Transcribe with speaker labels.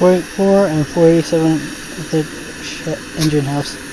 Speaker 1: 484 and 487 at the engine house.